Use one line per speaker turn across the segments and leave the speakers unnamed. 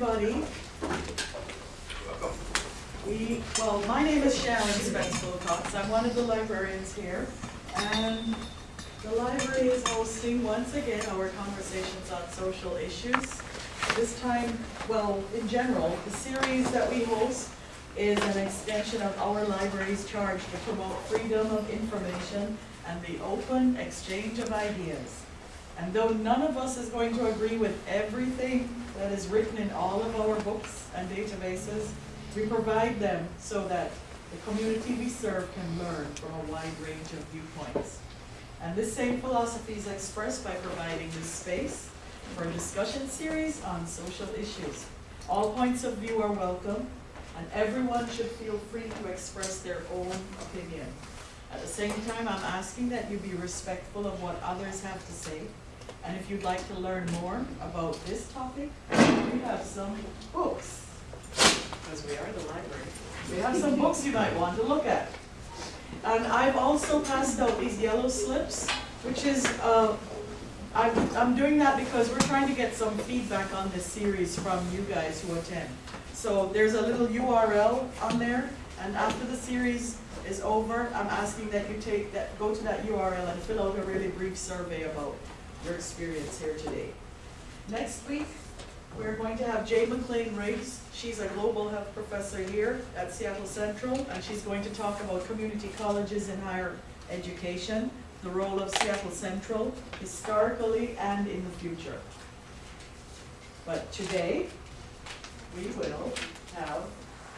everybody. We, well, my name is Sharon Spence Wilcox. I'm one of the librarians here. And the library is hosting once again our conversations on social issues. This time, well, in general, the series that we host is an extension of our library's charge to promote freedom of information and the open exchange of ideas. And though none of us is going to agree with everything that is written in all of our books and databases, we provide them so that the community we serve can learn from a wide range of viewpoints. And this same philosophy is expressed by providing this space for a discussion series on social issues. All points of view are welcome, and everyone should feel free to express their own opinion. At the same time, I'm asking that you be respectful of what others have to say. And if you'd like to learn more about this topic, we have some books, because we are the library. We have some books you might want to look at. And I've also passed out these yellow slips, which is, uh, I'm, I'm doing that because we're trying to get some feedback on this series from you guys who attend. So there's a little URL on there, and after the series is over, I'm asking that you take that, go to that URL and fill out a really brief survey about your experience here today. Next week, we're going to have Jay McLean Riggs. She's a global health professor here at Seattle Central, and she's going to talk about community colleges in higher education, the role of Seattle Central, historically and in the future. But today, we will have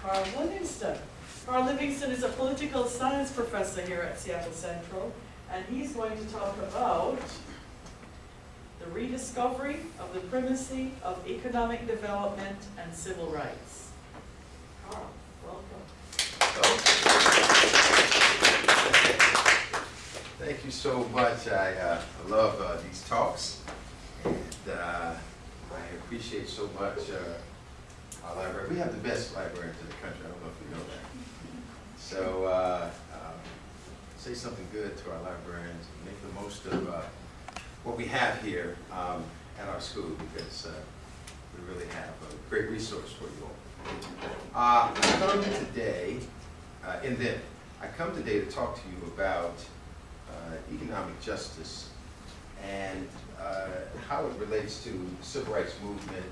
Carl Livingston. Carl Livingston is a political science professor here at Seattle Central, and he's going to talk about the rediscovery of the primacy of economic development and civil rights. Carl, welcome.
Thank you so much. I uh, love uh, these talks, and uh, I appreciate so much uh, our library. We have the best librarians in the country. I don't know if you know that. So uh, um, say something good to our librarians and make the most of uh, what we have here um, at our school because uh, we really have a great resource for you all. Uh, I come today, uh, and then I come today to talk to you about uh, economic justice and uh, how it relates to civil rights movement,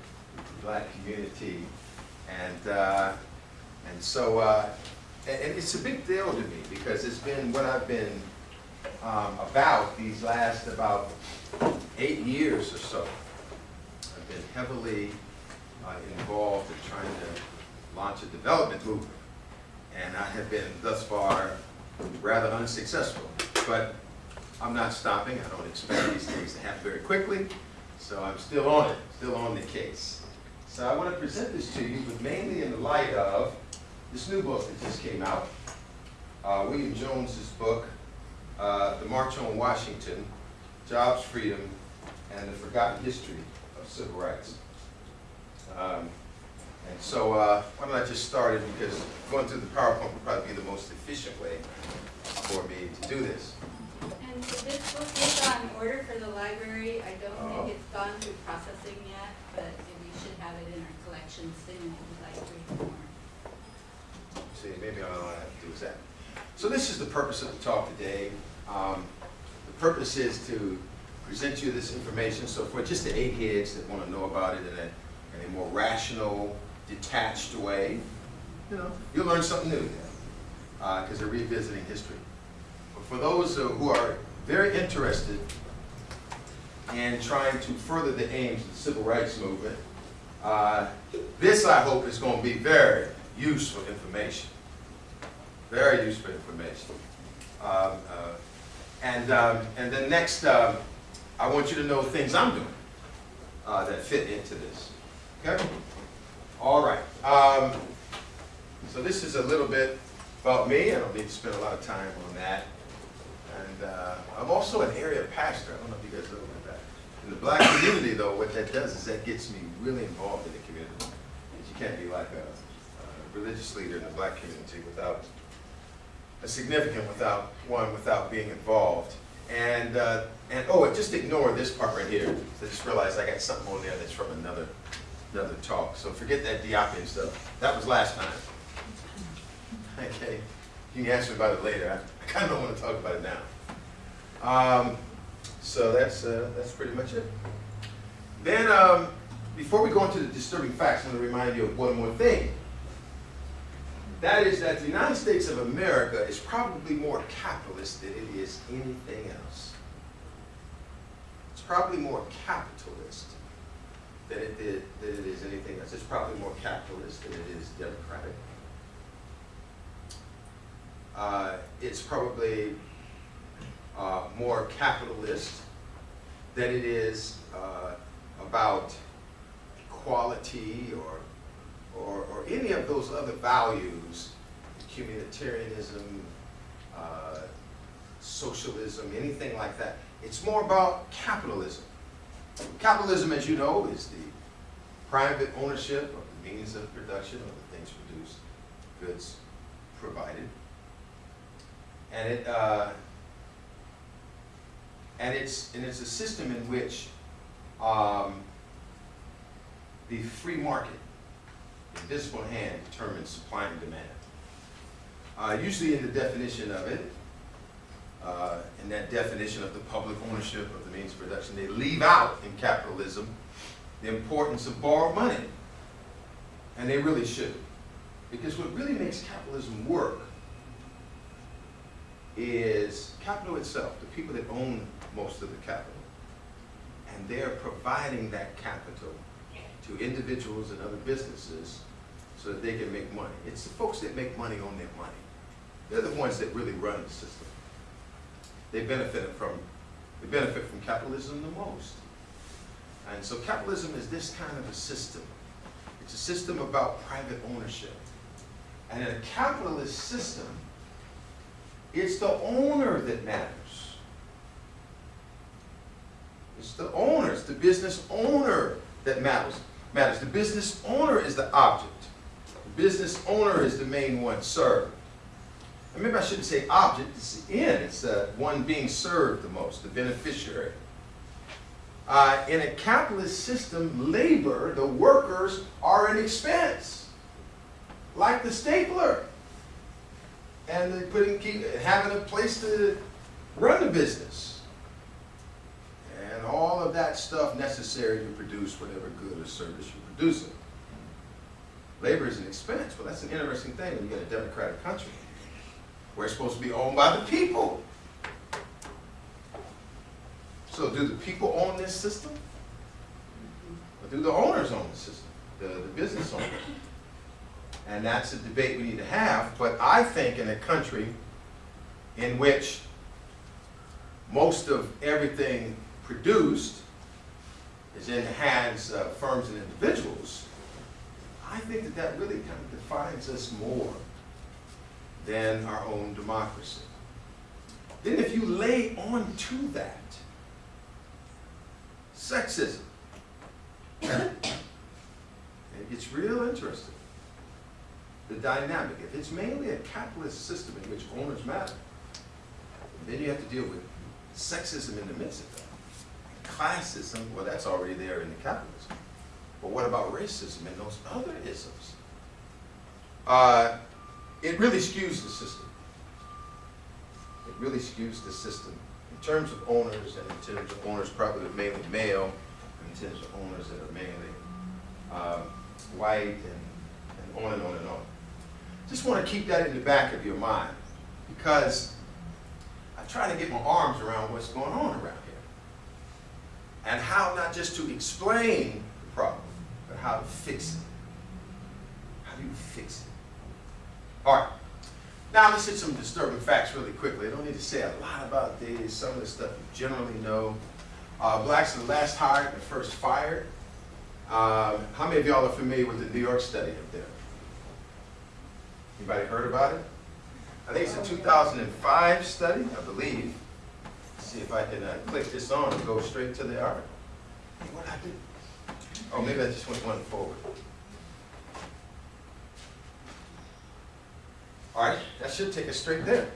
black community, and uh, and so and it's a big deal to me because it's been what I've been um, about these last about eight years or so. I've been heavily uh, involved in trying to launch a development movement, and I have been thus far rather unsuccessful. But I'm not stopping. I don't expect these things to happen very quickly, so I'm still on it, still on the case. So I want to present this to you, but mainly in the light of this new book that just came out, uh, William Jones's book, uh, The March on Washington, Jobs, Freedom, and the Forgotten History of Civil Rights. Um, and so uh, why don't I just start it because going through the PowerPoint would probably be the most efficient way for me to do this.
And so this book is on order for the library. I don't
Oh.
think it's gone through processing yet, but we should have it in our collection soon if you'd like to read more.
See, maybe all I have to do is that. So this is the purpose of the talk today. Um, purpose is to present you this information. So for just the eight heads that want to know about it in a, in a more rational, detached way, you know, you'll learn something new because they're revisiting history. But for those uh, who are very interested in trying to further the aims of the civil rights movement, uh, this, I hope, is going to be very useful information. Very useful information. Um, uh, and, um, and then next, um, I want you to know things I'm doing uh, that fit into this. Okay? All right. Um, so this is a little bit about me. I don't need to spend a lot of time on that. And uh, I'm also an area pastor. I don't know if you guys know about that. In the black community, though, what that does is that gets me really involved in the community. You can't be like a, a religious leader in the black community without significant without one without being involved. And uh, and oh, just ignore this part right here. I just realized I got something on there that's from another another talk. So forget that Diopian stuff. That was last time. Okay, you can ask me about it later. I, I kind of don't want to talk about it now. Um, so that's uh, that's pretty much it. Then, um, before we go into the disturbing facts, I'm going to remind you of one more thing. That is that the United States of America is probably more capitalist than it is anything else. It's probably more capitalist than it, did, than it is anything else. It's probably more capitalist than it is democratic. Uh, it's probably uh, more capitalist than it is uh, about equality or, or, or any of those other values, communitarianism, uh, socialism, anything like that. It's more about capitalism. Capitalism, as you know, is the private ownership of the means of production of the things produced, goods provided. And it, uh, and it's, and it's a system in which um, the free market, invisible hand, determines supply and demand. Uh, usually in the definition of it, uh, in that definition of the public ownership of the means of production, they leave out in capitalism the importance of borrowed money. And they really should. Because what really makes capitalism work is capital itself, the people that own most of the capital. And they're providing that capital to individuals and other businesses so that they can make money. It's the folks that make money on their money. They're the ones that really run the system. They benefit from, they benefit from capitalism the most. And so capitalism is this kind of a system. It's a system about private ownership. And in a capitalist system, it's the owner that matters. It's the owner, it's the business owner that matters. Matters. The business owner is the object. The business owner is the main one served. And maybe I shouldn't say object, it's the end. It's the one being served the most, the beneficiary. Uh, in a capitalist system, labor, the workers, are an expense, like the stapler. And putting, keep, having a place to run the business. Of that stuff necessary to produce whatever good or service you're producing. Labor is an expense. Well, that's an interesting thing when you get a democratic country. We're supposed to be owned by the people. So do the people own this system? Or do the owners own the system? The, the business owners? And that's a debate we need to have, but I think in a country in which most of everything produced is in the hands of firms and individuals, I think that that really kind of defines us more than our own democracy. Then if you lay on to that sexism, it gets real interesting. The dynamic, if it's mainly a capitalist system in which owners matter, then you have to deal with sexism in the midst of that. Classism, well, that's already there in the capitalism. But what about racism and those other isms? Uh, it really skews the system. It really skews the system in terms of owners and in terms of owners probably mainly male, in terms of owners that are mainly um, white and, and on and on and on. Just want to keep that in the back of your mind because I try to get my arms around what's going on around and how not just to explain the problem, but how to fix it. How do you fix it? All right. Now let's hit some disturbing facts really quickly. I don't need to say a lot about these. Some of the stuff you generally know. Uh, blacks are the last hired and the first fired. Um, how many of y'all are familiar with the New York study up there? Anybody heard about it? I think it's a 2005 study, I believe. See if I can uh, click this on and go straight to the article. Hey, what I do? Oh, maybe I just went one forward. All right, that should take us straight there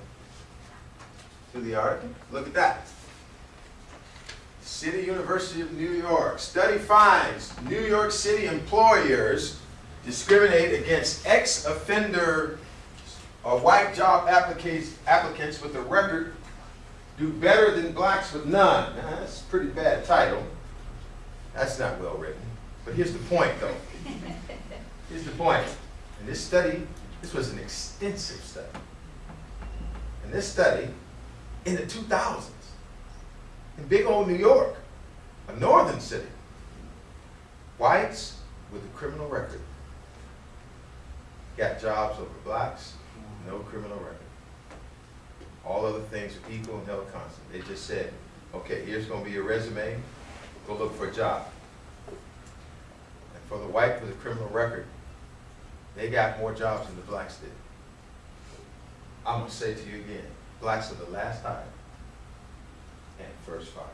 to the article. Look at that. City University of New York. Study finds New York City employers discriminate against ex-offender or white job applicants, applicants with a record do better than blacks with none. Now, that's a pretty bad title. That's not well written. But here's the point, though. Here's the point. In this study, this was an extensive study. In this study, in the 2000s, in big old New York, a northern city, whites with a criminal record got jobs over blacks, no criminal record. All other things are equal and held constant. They just said, okay, here's gonna be your resume, go look for a job. And for the white with a criminal record, they got more jobs than the blacks did. I'm gonna say to you again, blacks are the last hired and first fired.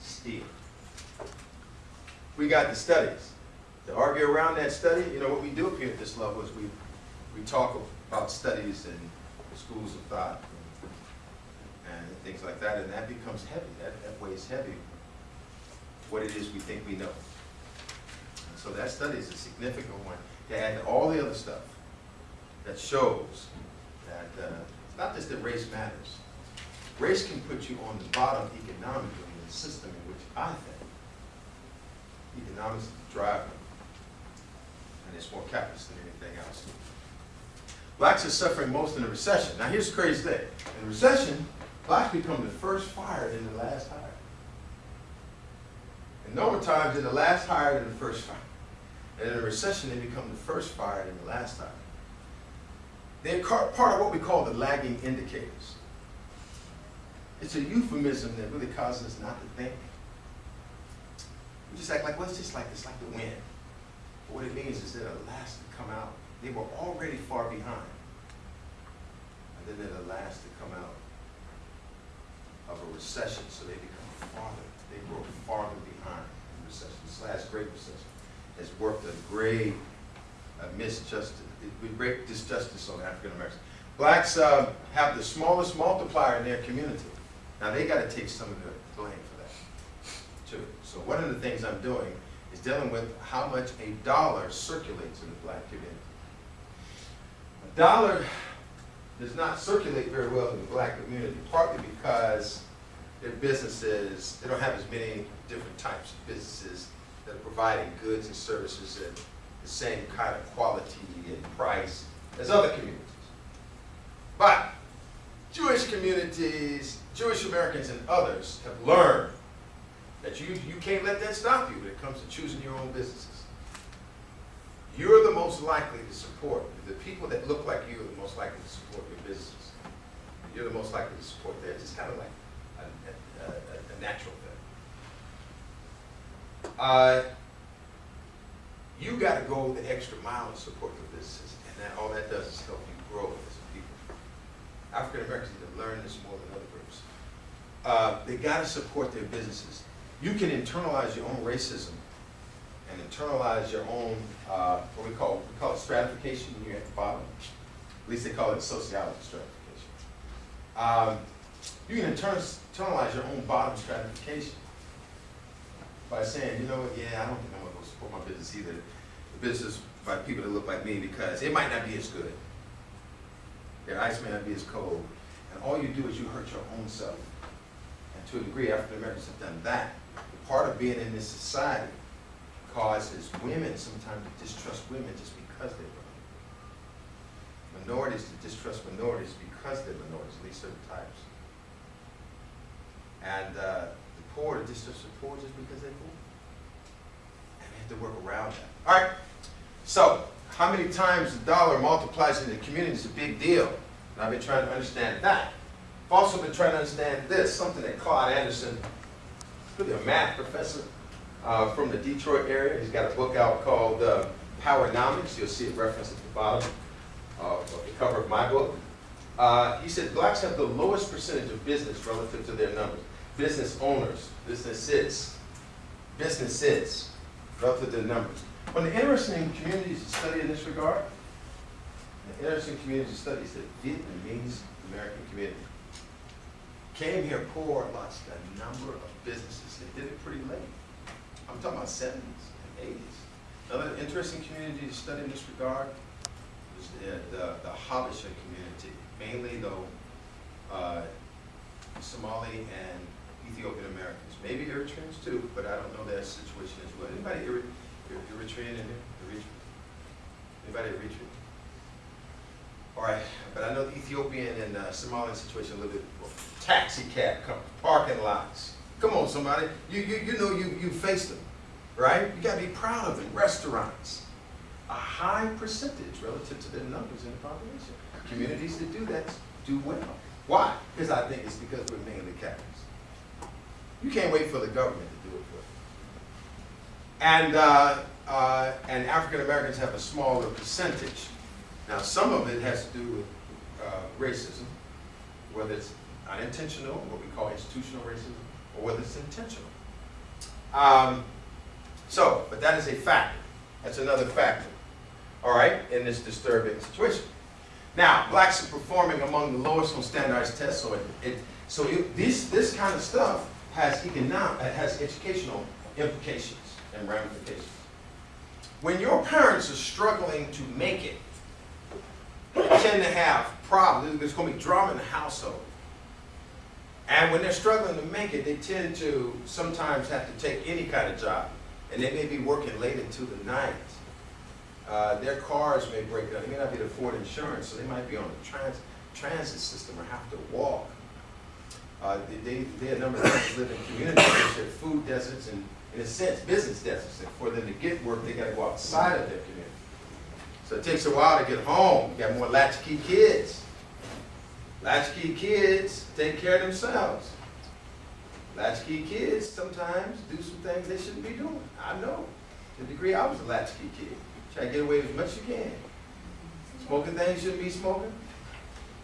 Still. We got the studies. To argue around that study, you know, what we do up here at this level is we, we talk about studies and schools of thought and, things like that, and that becomes heavy, that, that weighs heavy, what it is we think we know. And so that study is a significant one to add to all the other stuff that shows that, uh, it's not just that race matters. Race can put you on the bottom economically in the system in which I think economics is the driver, and it's more capitalist than anything else. Blacks are suffering most in the recession. Now, here's the crazy thing. In the recession, blacks become the first fired and the last hired. In normal times, they're the last hired and the first fired. And in a recession, they become the first fired and the last hired. They're part of what we call the lagging indicators. It's a euphemism that really causes us not to think. We just act like, well, it's just like, it's like the wind. But what it means is they're the last to come out. They were already far behind. And then they're the last to come out of a recession, so they become farther. They grow farther behind in recession. This last great recession has worked a great uh, misjustice, great disjustice on African Americans. Blacks uh, have the smallest multiplier in their community. Now, they got to take some of the blame for that, too. So one of the things I'm doing is dealing with how much a dollar circulates in the black community. Dollar does not circulate very well in the black community, partly because their businesses, they don't have as many different types of businesses that are providing goods and services at the same kind of quality and price as other communities. But Jewish communities, Jewish Americans and others have learned that you, you can't let that stop you when it comes to choosing your own businesses. You're the most likely to support, the people that look like you are the most likely to support your business. You're the most likely to support theirs. It's kind of like a, a, a, natural thing. Uh, you got to go the extra mile to support your businesses, and that, all that does is help you grow as a people. African Americans need to learn this more than other groups. Uh, they got to support their businesses. You can internalize your own racism and internalize your own uh, what we call we call it stratification when you're at the bottom. At least they call it sociology stratification. Um, you can internal- internalize your own bottom stratification by saying, you know what, yeah, I don't think I'm gonna go support my business either. The business by people that look like me because it might not be as good. Their ice may not be as cold. And all you do is you hurt your own self. And to a degree, African Americans have done that. Part of being in this society causes women sometimes to distrust women just because they're women. Minorities to distrust minorities because they're minorities, at least certain types. And uh, the poor to distrust the poor just because they're poor. And we have to work around that. All right, so how many times the dollar multiplies in the community is a big deal. And I've been trying to understand that. I've also been trying to understand this, something that Claude Anderson, really a math professor uh, from the Detroit area, he's got a book out called uh, Powernomics. You'll see it referenced at the bottom of the cover of my book. Uh, he said blacks have the lowest percentage of business relative to their numbers. Business owners, businesses, businesses relative to their numbers. One of the interesting communities to study in this regard, the interesting community to study is the Vietnamese American community. came here poor, lost a number of businesses. They did it pretty late. I'm talking about seventies and eighties. Another interesting community to study in this regard is the, the, the Habesha community, mainly though, uh, Somali and Ethiopian Americans, maybe Eritreans too, but I don't know their situation as well. Anybody Eri- Eri- Eritrean in here? Eritrean? Anybody Eritrean? All right, but I know the Ethiopian and uh, Somalian situation a little bit. Taxi cab parking lots. Come on, somebody. You, you, you know you, you faced them, right? You gotta be proud of them. Restaurants. A high percentage relative to their numbers in the population. Communities that do that do well. Why? Because I think it's because we're mainly Catholics. You can't wait for the government to do it for you. And, uh, uh, and African Americans have a smaller percentage. Now, some of it has to do with uh, racism, whether it's unintentional, what we call institutional racism, or whether it's intentional. Um, so, but that is a factor. That's another factor, all right, in this disturbing situation. Now, blacks are performing among the lowest on standardized tests, so it, it so this this kind of stuff has economic, has educational implications and ramifications. When your parents are struggling to make it, tend to have problems. There's going to be drama in the household. And when they're struggling to make it, they tend to sometimes have to take any kind of job. And they may be working late into the night. Uh, their cars may break down. They may not be able to afford insurance, so they might be on the trans transit system or have to walk. Uh, they, they, a number of them live in communities which are food deserts and, in a sense, business deserts. And for them to get work, they got to go outside of their community. So it takes a while to get home. You got more latchkey kids. Latchkey kids take care of themselves. Latchkey kids sometimes do some things they shouldn't be doing. I know. To the degree I was a latchkey kid. Try to get away as much as you can. Smoking things shouldn't be smoking.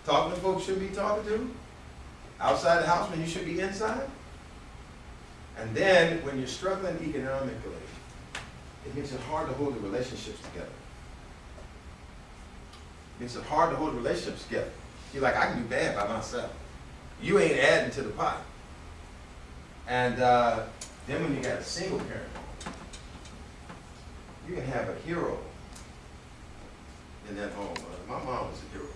Talking to folks shouldn't be talking to. Outside the house when you should be inside. And then when you're struggling economically, it makes it hard to hold the relationships together. It makes it hard to hold relationships together. You're like, I can do bad by myself. You ain't adding to the pot. And uh, then when you got a single parent, you can have a hero in that home. Uh, my mom was a hero.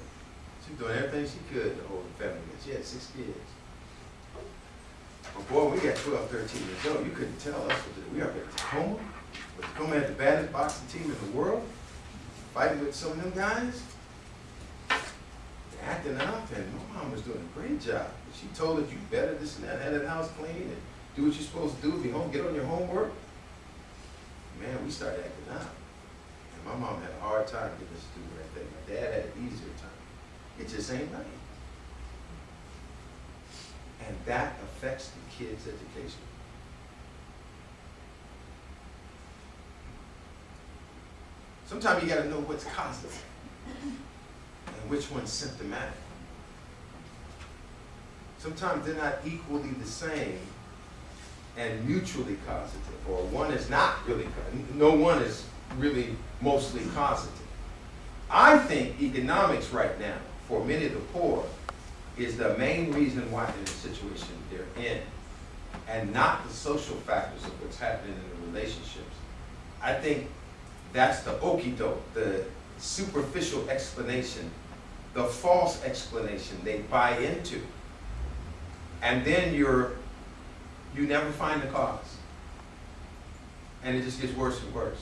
She was doing everything she could to hold the family together. She had six kids. But boy, we got 12, 13 years old. You couldn't tell us. what to do. We up at Tacoma. But Tacoma had the baddest boxing team in the world. Fighting with some of them guys acting up, and my mom was doing a great job. She told us, you better this and that, have that house clean, and do what you're supposed to do, be home, get on your homework. Man, we started acting up. And my mom had a hard time getting us to do right thing. My dad had an easier time. It just ain't right. And that affects the kid's education. Sometimes you gotta know what's causative and which one's symptomatic. Sometimes they're not equally the same and mutually causative, or one is not really, no one is really mostly causative. I think economics right now, for many of the poor, is the main reason why they're in the situation they're in, and not the social factors of what's happening in the relationships. I think that's the okey-doke, the superficial explanation, the false explanation they buy into. And then you're, you never find the cause. And it just gets worse and worse.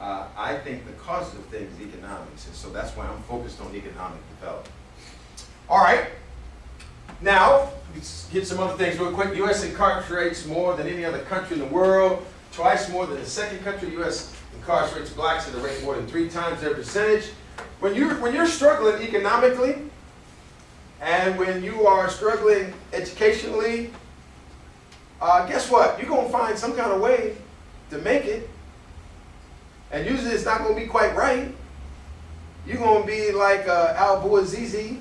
Uh, I think the cause of things is economics, and so that's why I'm focused on economic development. All right. Now, get some other things real quick. U.S. incarcerates more than any other country in the world, twice more than the second country. U.S. incarcerates blacks at a rate more than three times their percentage. When you're, when you're struggling economically, and when you are struggling educationally, uh, guess what? You're going to find some kind of way to make it. And usually it's not going to be quite right. You're going to be like uh, Al Bouazizi,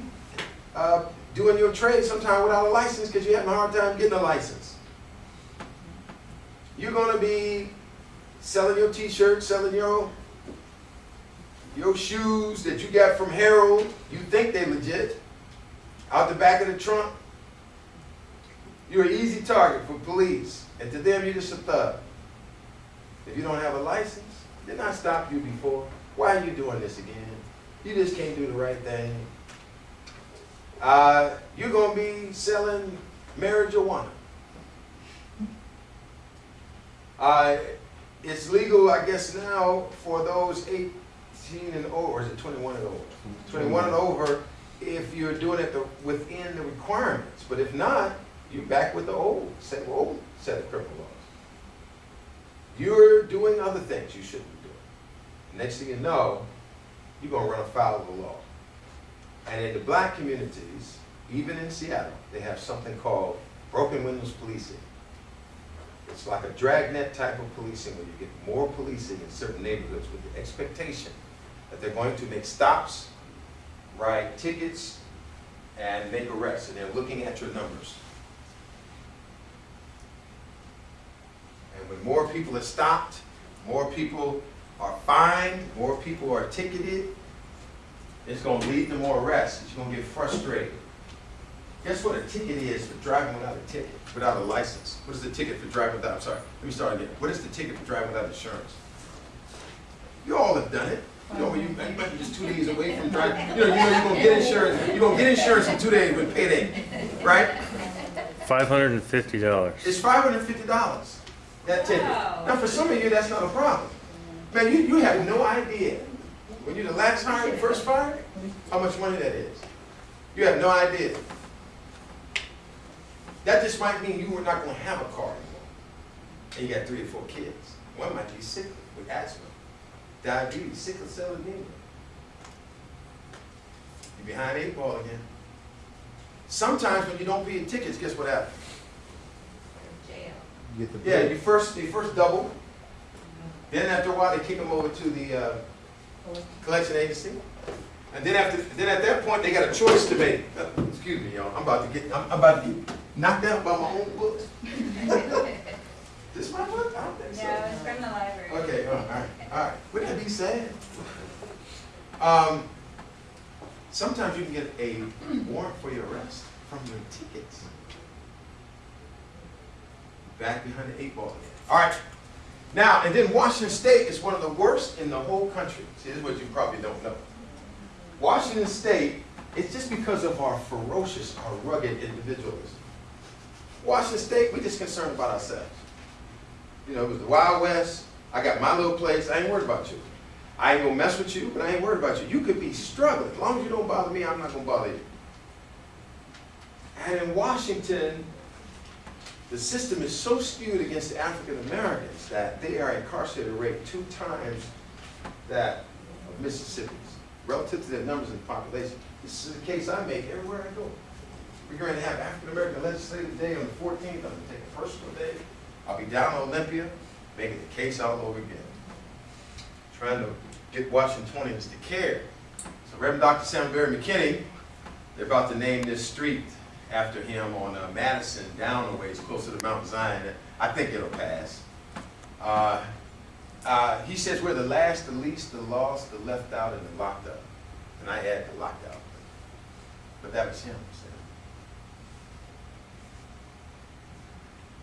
uh, doing your trade sometime without a license because you're having a hard time getting a license. You're going to be selling your t-shirts, selling your, your shoes that you got from Harold. You think they legit. out the back of the trunk, you're an easy target for police. And to them, you're just a thug. If you don't have a license, didn't I stop you before? Why are you doing this again? You just can't do the right thing. Uh, you're gonna be selling marijuana. Uh, it's legal, I guess now, for those eighteen and over, or is it twenty-one and over? Twenty-one and over, if you're doing it the- within the requirements, but if not, you're back with the old, same old set of criminal laws. You're doing other things you shouldn't be doing. Next thing you know, you're gonna run afoul of the law. And in the black communities, even in Seattle, they have something called broken windows policing. It's like a dragnet type of policing where you get more policing in certain neighborhoods with the expectation that they're going to make stops, write tickets, and make arrests, and they're looking at your numbers. And when more people are stopped, more people are fined, more people are ticketed, it's gonna lead to more arrests, you're gonna get frustrated. Guess what a ticket is for driving without a ticket, without a license? What is the ticket for driving without, I'm sorry, let me start again. What is the ticket for driving without insurance? You all have done it. You know, when you, you might be just two days away from driving, you know, you know you're gonna get insurance, you're gonna get insurance in two days with payday, right?
Five hundred and fifty dollars.
It's five hundred and fifty dollars, that ticket.
Wow.
Now, for some of you, that's not a problem. Man, you, you have no idea, when you're the last hired and first fired, how much money that is. You have no idea. That just might mean you were not gonna have a car anymore. And you got three or four kids. One might be sick with asthma, diabetes, sickle cell anemia. You're behind eight ball again. Sometimes when you don't pay your tickets, guess what happens?
Jail.
You get the Yeah, you first, you first double, then after a while, they kick them over to the, uh, collection agency. And then after, then at that point, they got a choice to make. Uh, Excuse me, y'all, I'm about to get, I'm I'm about to get knocked out by my own book. This my book? I don't think so.
No, it's from the library.
Okay, all right, all right. Wouldn't that be sad? Um, sometimes you can get a warrant for your arrest from your tickets. Back behind the eight ball again. All right. Now, and then Washington State is one of the worst in the whole country. See, this is what you probably don't know. Washington State, it's just because of our ferocious, our rugged individualism. Washington State, we're just concerned about ourselves. You know, it was the Wild West. I got my little place. I ain't worried about you. I ain't gonna mess with you, but I ain't worried about you. You could be struggling. As long as you don't bother me, I'm not gonna bother you. And in Washington, the system is so skewed against the African Americans that they are incarcerated rate two times that of Mississippi's relative to their numbers and population. This is a case I make everywhere I go. We're going to have African American Legislative Day on the 14th. I'm going to take a personal day. I'll be down in Olympia, making the case all over again. Trying to get Washingtonians to care. So Reverend Dr. Sam Berry McKinney, they're about to name this street after him on uh, Madison, down a ways, closer to Mount Zion. I think it'll pass. Uh, uh, he says we're the last, the least, the lost, the left out, and the locked up. And I add the locked out. But that was him. saying.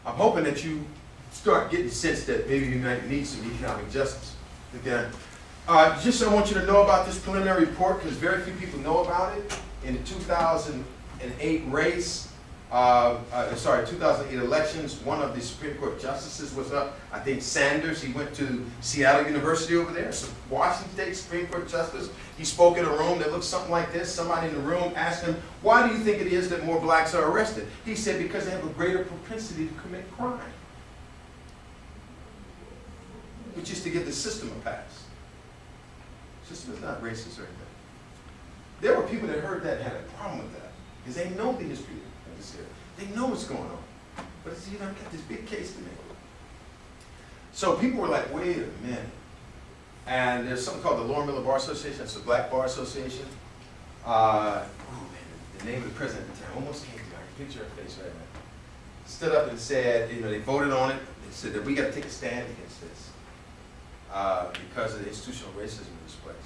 I'm hoping that you start getting the sense that maybe you might need some economic justice. Again, uh, just I want you to know about this preliminary report because very few people know about it. In the 2008 race, uh, uh, sorry, 2008 elections, one of the Supreme Court justices was up. I think Sanders. He went to Seattle University over there. So Washington State Supreme Court justice. He spoke in a room that looked something like this. Somebody in the room asked him, "Why do you think it is that more blacks are arrested?" He said, "Because they have a greater propensity to commit crime." Which is to give the system a pass. System is not racist or anything. There were people that heard that had a problem with that because they know the history of this area. They know what's going on. But it's, you know, I've got this big case to make. So people were like, wait a minute. And there's something called the Loren Miller Bar Association. It's a black bar association. Uh, oh man, the name of the president the almost came to me. I can picture her face right now. Stood up and said, you know, they voted on it. They said that we got to take a stand against this uh, because of the institutional racism in this place.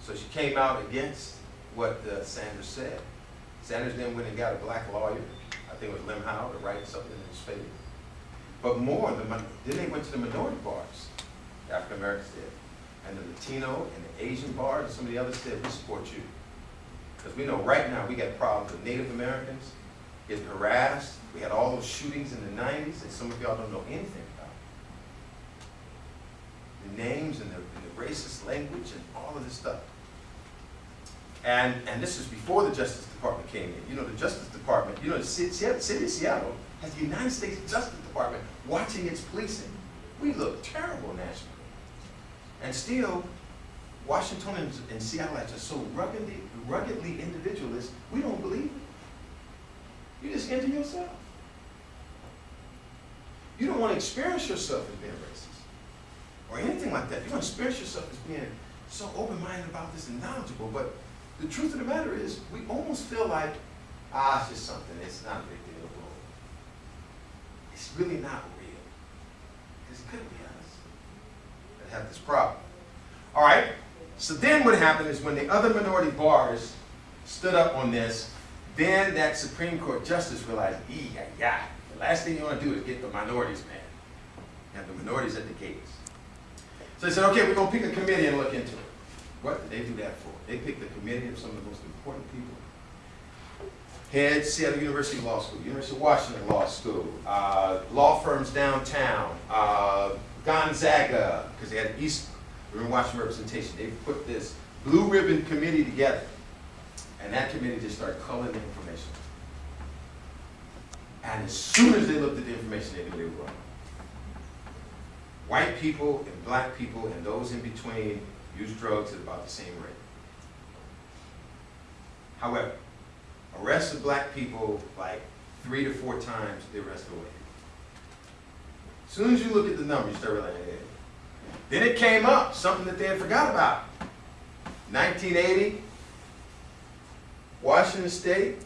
So she came out against what uh, Sanders said. Sanders then went and got a black lawyer, I think it was Lem Howell, to write something in his favor. But more, the, then they went to the minority bars, African Americans did. And the Latino and the Asian bars, and some of the others said, we support you. Because we know right now, we got problems with Native Americans getting harassed. We had all those shootings in the nineties that some of y'all don't know anything about. The names and the, and the racist language and all of this stuff. And, and this is before the Justice Department came in. You know, the Justice Department, you know, the city, city of Seattle has the United States Justice Department watching its policing. We look terrible nationally. And still, Washington and, and Seattle are so ruggedly, ruggedly individualist, we don't believe it. You just enter yourself. You don't want to experience yourself as being racist or anything like that. You want to experience yourself as being so open-minded about this and knowledgeable, but the truth of the matter is, we almost feel like, ah, it's just something, it's not a big deal. It's really not real. Because it could be have this problem. All right, so then what happened is when the other minority bars stood up on this, then that Supreme Court justice realized, yeah, yeah, the last thing you want to do is get the minorities mad. Have the minorities at the gates. So they said, okay, we're going to pick a committee and look into it. What did they do that for? They picked a committee of some of the most important people. Head Seattle University Law School, University of Washington Law School, uh, law firms downtown, uh, Gonzaga, because they had East River Washington representation. They put this blue ribbon committee together. And that committee just started culling the information. And as soon as they looked at the information, they knew they were wrong. White people and black people and those in between use drugs at about the same rate. However, arrests of black people like three to four times the arrest of white. As soon as you look at the numbers, you start realizing, hey. Then it came up, something that they had forgot about. 1980, Washington State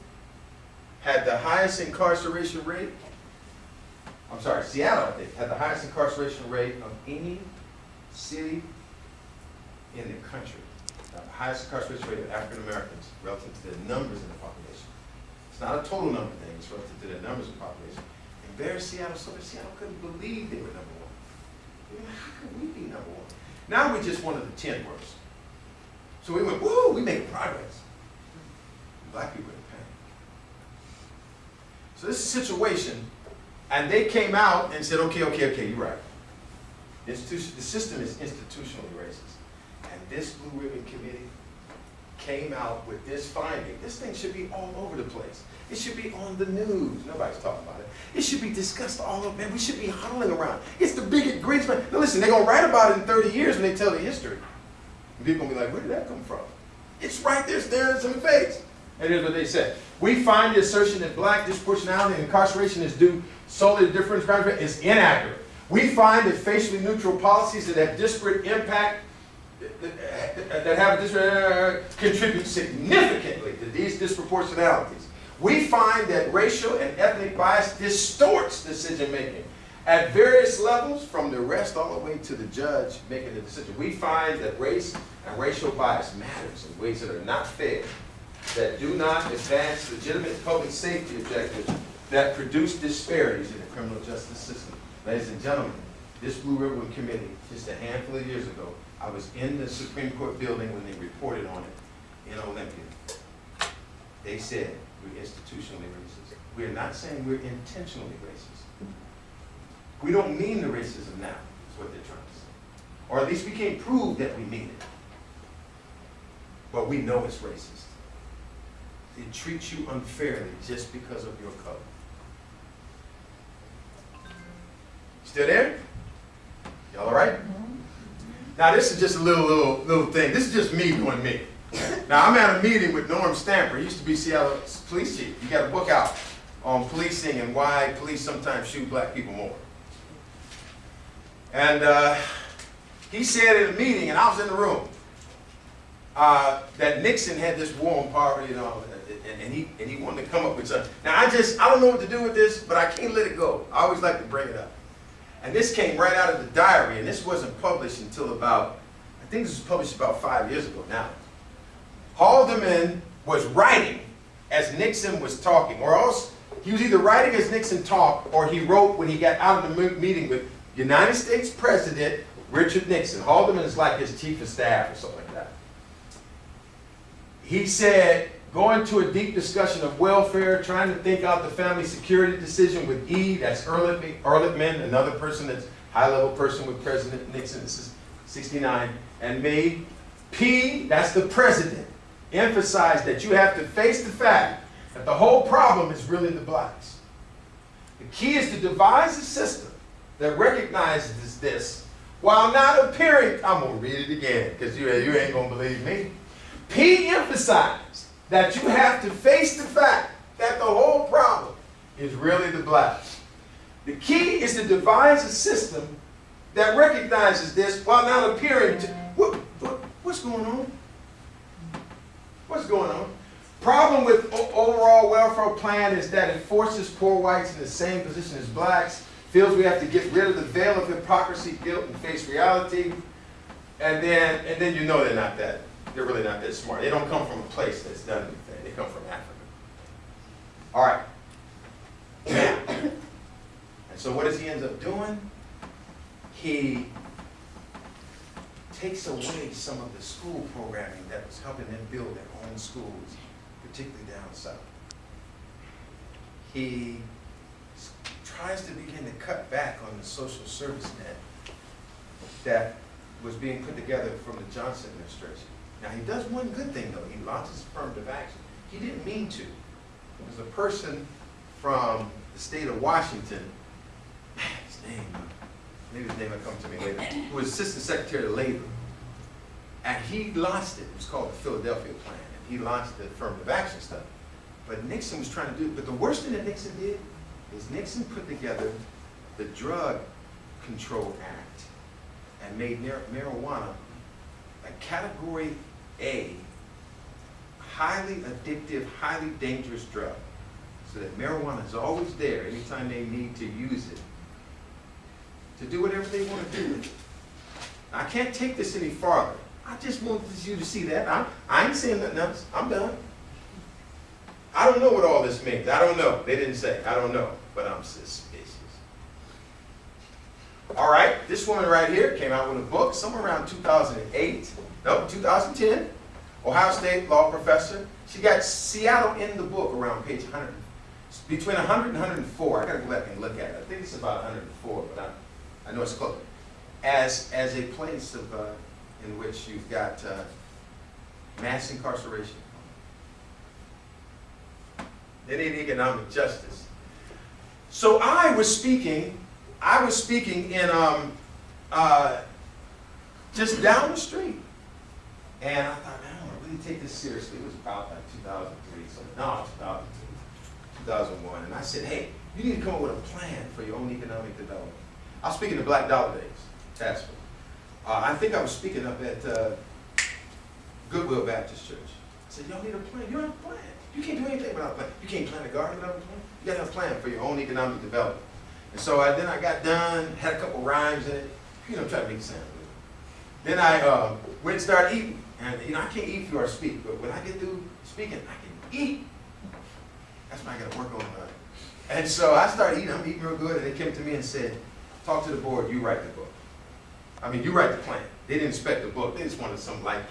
had the highest incarceration rate. I'm sorry, Seattle had the highest incarceration rate of any city in the country. The highest incarceration rate of African Americans relative to the numbers in the population. It's not a total number thing, it's relative to the numbers in the population. And Seattle, so Seattle couldn't believe they were number one. How could we be number one? Now we're just one of the ten worst. So we went, woo, we made progress. Black people in pain. So this is a situation, and they came out and said, okay, okay, okay, you're right. The system is institutionally racist. And this Blue Ribbon Committee came out with this finding. This thing should be all over the place. It should be on the news. Nobody's talking about it. It should be discussed all over, man. We should be huddling around. It's the biggest, man. Now listen, they're going to write about it in 30 years when they tell the history. And people going to be like, where did that come from? It's right there staring us in the face. And here's what they said. We find the assertion that black disproportionality and incarceration is due solely to different crimes is inaccurate. We find that facially neutral policies that have disparate impact that have a disparate, uh, contribute significantly to these disproportionalities. We find that racial and ethnic bias distorts decision making at various levels, from the arrest all the way to the judge making the decision. We find that race and racial bias matters in ways that are not fair, that do not advance legitimate public safety objectives, that produce disparities in the criminal justice system. Ladies and gentlemen, this Blue Ribbon Committee, just a handful of years ago, I was in the Supreme Court building when they reported on it in Olympia. They said we're institutionally racist. We're not saying we're intentionally racist. We don't mean the racism now, is what they're trying to say. Or at least we can't prove that we mean it. But we know it's racist. It treats you unfairly just because of your color. Still there? Y'all all right? Mm-hmm. Now this is just a little, little, little thing. This is just me doing me. Now I'm at a meeting with Norm Stamper. He used to be Seattle police chief. You got a book out on policing and why police sometimes shoot black people more. And uh, he said in a meeting, and I was in the room, uh, that Nixon had this war on poverty and all, and, and he and he wanted to come up with something. Now I just I don't know what to do with this, but I can't let it go. I always like to bring it up. And this came right out of the diary, and this wasn't published until about, I think this was published about five years ago now. Haldeman was writing as Nixon was talking, or else he was either writing as Nixon talked, or he wrote when he got out of the meeting with United States President Richard Nixon. Haldeman is like his chief of staff or something like that. He said, going to a deep discussion of welfare, trying to think out the family security decision with E, that's Ehrlich- Ehrlichman, another person that's high-level person with President Nixon, this is 69, and me. P, that's the president, emphasized that you have to face the fact that the whole problem is really the blacks. The key is to devise a system that recognizes this while not appearing, I'm gonna read it again, because you, you ain't gonna believe me. P emphasized that you have to face the fact that the whole problem is really the blacks. The key is to devise a system that recognizes this while not appearing to. What, what, what's going on? What's going on? Problem with overall welfare plan is that it forces poor whites in the same position as blacks, feels we have to get rid of the veil of hypocrisy, guilt, and face reality. And then, and then you know they're not that, they're really not that smart. They don't come from a place that's done anything. They come from Africa. All right. And so what does he end up doing? He takes away some of the school programming that was helping them build their own schools, particularly down south. He tries to begin to cut back on the social service net that was being put together from the Johnson administration. Now, he does one good thing, though. He launches affirmative action. He didn't mean to. There's a person from the state of Washington, his name, uh, maybe his name will come to me later, who was Assistant Secretary of Labor. And he launched it, it was called the Philadelphia Plan, and he launched the affirmative action stuff. But Nixon was trying to do it, but the worst thing that Nixon did is Nixon put together the Drug Control Act and made mar- marijuana a category A, highly addictive, highly dangerous drug. So that marijuana is always there anytime they need to use it to do whatever they want to do. I can't take this any farther. I just want you to see that. I, I ain't saying nothing else. I'm done. I don't know what all this means. I don't know. They didn't say. I don't know. But I'm suspicious. All right, this woman right here came out with a book somewhere around 2008. No, 2010. Ohio State law professor. She got Seattle in the book around page 100, between 100 and 104. I gotta go back and look at it. I think it's about 104, but I, I know it's close. As, as a place of, uh, in which you've got uh, mass incarceration. They need economic justice. So I was speaking, I was speaking in, um, uh, just down the street. And I thought, man, I to really take this seriously. It was about like 2003, so no, 2002, 2001. And I said, hey, you need to come up with a plan for your own economic development. I was speaking to Black Dollar Days, Task Force. Uh, I think I was speaking up at uh, Goodwill Baptist Church. I said, y'all need a plan. You don't have a plan. You can't do anything without a plan. You can't plant a garden without a plan. You gotta have a plan for your own economic development. And so I, then I got done, had a couple rhymes in it, you know, try to make good. Then I uh, went and started eating. And, you know, I can't eat before I speak, but when I get through speaking, I can eat. That's what I gotta work on. And so I started eating, I'm eating real good, and they came to me and said, talk to the board, you write the book. I mean, you write the plan. They didn't expect the book, they just wanted some like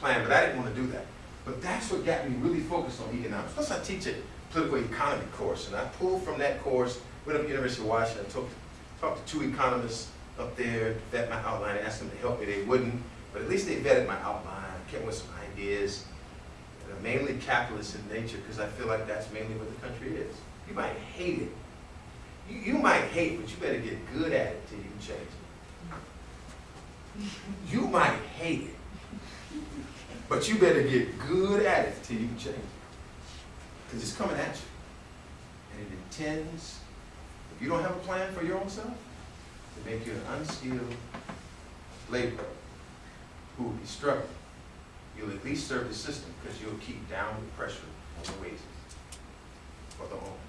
plan, but I didn't want to do that. But that's what got me really focused on economics. Plus, I teach a political economy course, and I pulled from that course, went up to University of Washington, talked, talked to two economists up there, vet my outline, asked them to help me. They wouldn't, but at least they vetted my outline, came with some ideas. that are mainly capitalist in nature, because I feel like that's mainly what the country is. You might hate it. You, you might hate but you better get good at it till you can change it. You might hate it, but you better get good at it till you can change it. Because it's coming at you. And it intends, if you don't have a plan for your own self, to make you an unskilled laborer who will be struggling. You'll at least serve the system because you'll keep down the pressure on the wages for the homes.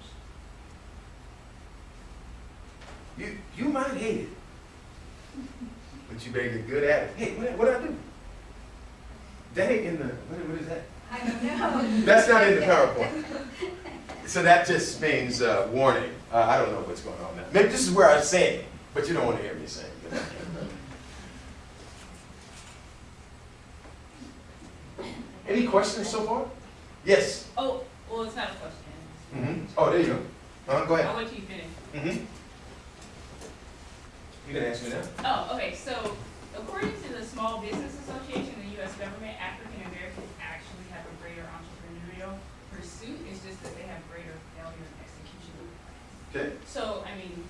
You, you might hate it, but you better get good at it. Hey, what, what I do? That ain't in the, what, what is that?
I don't know.
That's not in the PowerPoint. So that just means, uh, warning, uh, I don't know what's going on now. Maybe this is where I sing, but you don't want to hear me sing. Any questions so far? Yes?
Oh, well, it's not a question.
Mm-hmm. Oh, there you go. Uh, go ahead.
I'll let you finish.
Mm-hmm. You can ask me now.
Oh, okay, so according to the Small Business Association, the US government, African Americans actually have a greater entrepreneurial pursuit. It's just that they have greater failure in execution.
Okay.
So, I mean,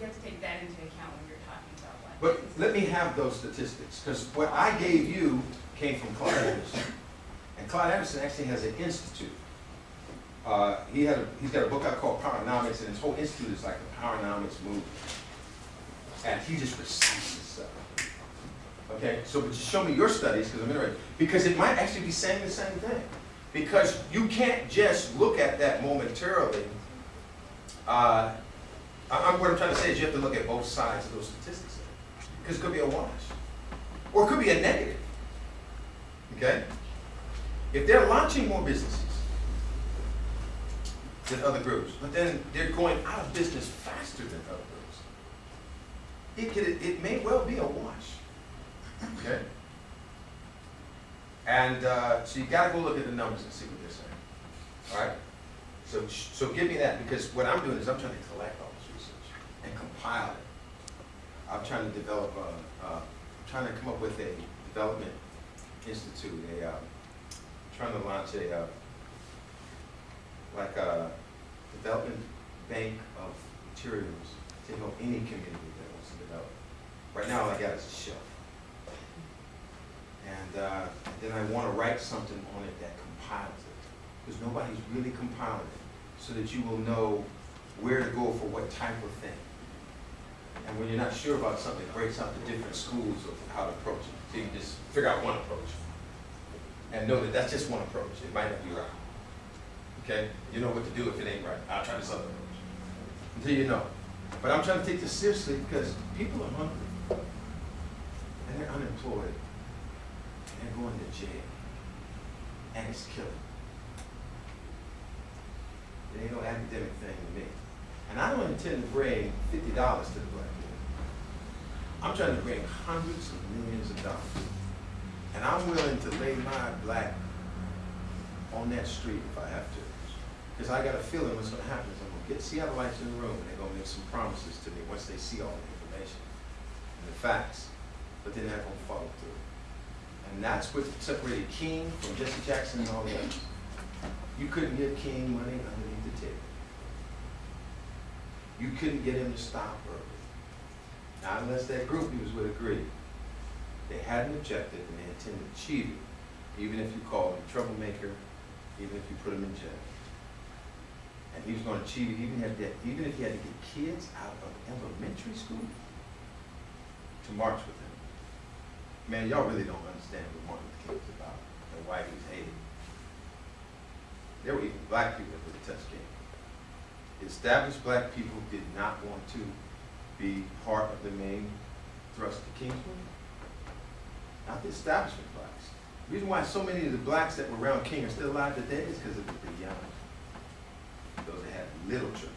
you have to take that into account when you're talking about like.
But let me have those statistics, because what I gave you came from Claud Anderson. And Claud Anderson actually has an institute. Uh, he had a, he's got a book out called Powernomics, and his whole institute is like the Powernomics movement. And he just recites this stuff. Okay, so but just show me your studies, because I'm interested, because it might actually be saying the same thing. Because you can't just look at that momentarily. Uh, I'm, what I'm trying to say is you have to look at both sides of those statistics. Because it could be a wash. Or it could be a negative. Okay? If they're launching more businesses than other groups, but then they're going out of business faster than other groups, it could, it may well be a wash. Okay? And, uh, so you've gotta go look at the numbers and see what they're saying. All right? So, so give me that, because what I'm doing is I'm trying to collect all this research and compile it. I'm trying to develop a, uh, trying to come up with a development institute, a, uh, trying to launch a, uh, like a development bank of materials to help any community to develop. Right now, all I got is a shelf. And, uh, then I wanna write something on it that compiles it, because nobody's really compiling it, so that you will know where to go for what type of thing. And when you're not sure about something, it breaks out the different schools of how to approach it. So you just figure out one approach. And know that that's just one approach. It might not be right. Okay? You know what to do if it ain't right. I'll try this other approach. Until you know. But I'm trying to take this seriously because people are hungry. And they're unemployed. And they're going to jail. And it's killing. It ain't no academic thing to me. And I don't intend to bring fifty dollars to the black community. I'm trying to bring hundreds of millions of dollars. And I'm willing to lay my black on that street if I have to. Because I got a feeling what's happen is I'm gonna get Seattleites in the room and they're gonna make some promises to me once they see all the information and the facts, but they're not gonna follow through. And that's what separated King from Jesse Jackson and all the others. You couldn't give King money underneath the table. You couldn't get him to stop early. Not unless that group he was with agreed. They had an objective and they intended to achieve it, even if you called him troublemaker, even if you put him in jail. And he was gonna achieve it, even if, even if he had to get kids out of elementary school to march with him. Man, y'all really don't understand what Martin Luther King was about and why he was hated. There were even black people that would touch King. Established black people did not want to be part of the main thrust of King's movement. Not the establishment blacks. The reason why so many of the blacks that were around King are still alive today is because of the young. Little churches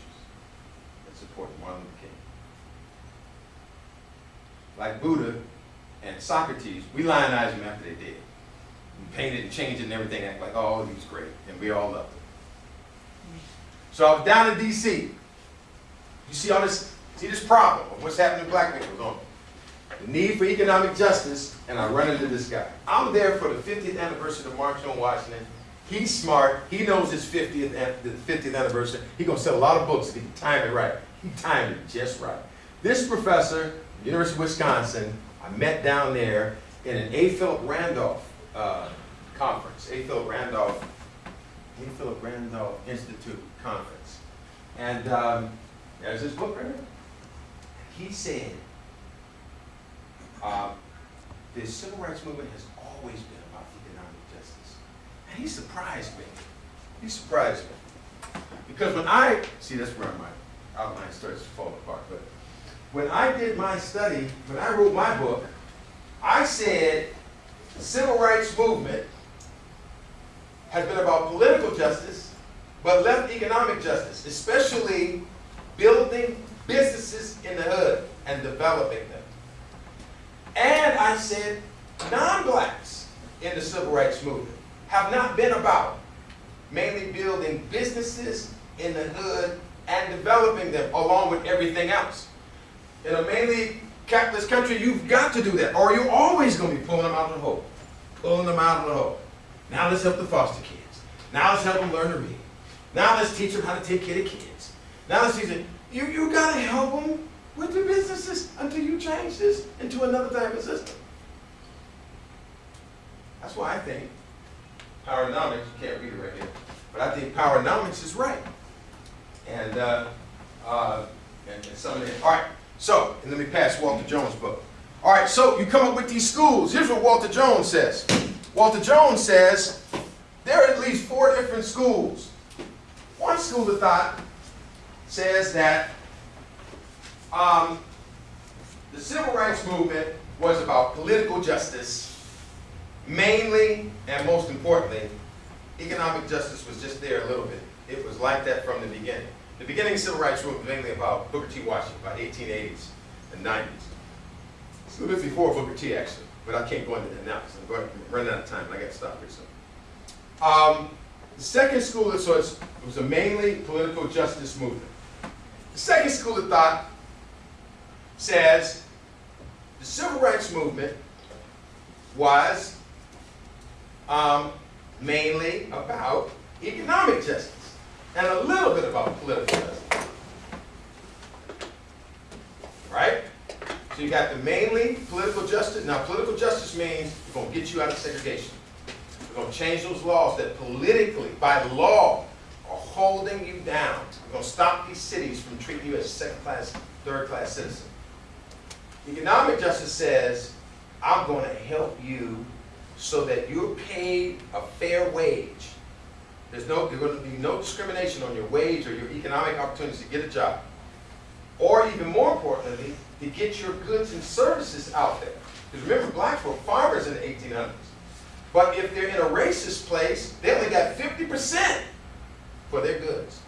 that supported Martin Luther King. Like Buddha and Socrates, we lionize them after they did. We painted and changed it and everything, act like, oh, he was great, and we all loved him. So I was down in DC. You see all this, see this problem of what's happening to black people, don't you? The need for economic justice, and I run into this guy. I'm there for the 50th anniversary of March on Washington. He's smart. He knows his 50th, the 50th anniversary. He gonna sell a lot of books if he can time it right. He timed it just right. This professor, University of Wisconsin, I met down there in an A. Philip Randolph uh, conference. A. Philip Randolph, A. Philip Randolph Institute conference. And um, there's this book right here. He said, uh, the civil rights movement has always been. And he surprised me. He surprised me. Because when I, see, that's where my outline starts to fall apart, but when I did my study, when I wrote my book, I said civil rights movement has been about political justice, but left economic justice, especially building businesses in the hood and developing them. And I said, non-blacks in the civil rights movement have not been about mainly building businesses in the hood and developing them along with everything else. In a mainly capitalist country, you've got to do that, or you're always going to be pulling them out of the hole, pulling them out of the hole. Now let's help the foster kids. Now let's help them learn to read. Now let's teach them how to take care of kids. Now let's teach them. You you got to help them with the businesses until you change this into another type of system. That's why I think Powernomics, you can't read it right here, but I think Powernomics is right. And, uh, uh, and, and some of it. all right, so, and let me pass Walter Jones' book. All right, so you come up with these schools. Here's what Walter Jones says. Walter Jones says there are at least four different schools. One school of thought says that um, the civil rights movement was about political justice, mainly and most importantly, economic justice was just there a little bit. It was like that from the beginning. The beginning of civil rights movement was mainly about Booker T. Washington, about 1880s and 90s. It's a little bit before Booker T. actually, but I can't go into that now because I'm going, running out of time and I got to stop here soon. Um, the second school of it was a mainly political justice movement. The second school of thought says the civil rights movement was um, mainly about economic justice and a little bit about political justice. Right? So you got the mainly political justice. Now, political justice means we're going to get you out of segregation. We're going to change those laws that politically, by law, are holding you down. We're going to stop these cities from treating you as second-class, third-class citizen. Economic justice says, I'm going to help you so that you're paid a fair wage. There's no, there's going to be no discrimination on your wage or your economic opportunities to get a job. Or even more importantly, to get your goods and services out there. Because remember, blacks were farmers in the 1800s. But if they're in a racist place, they only got 50% for their goods.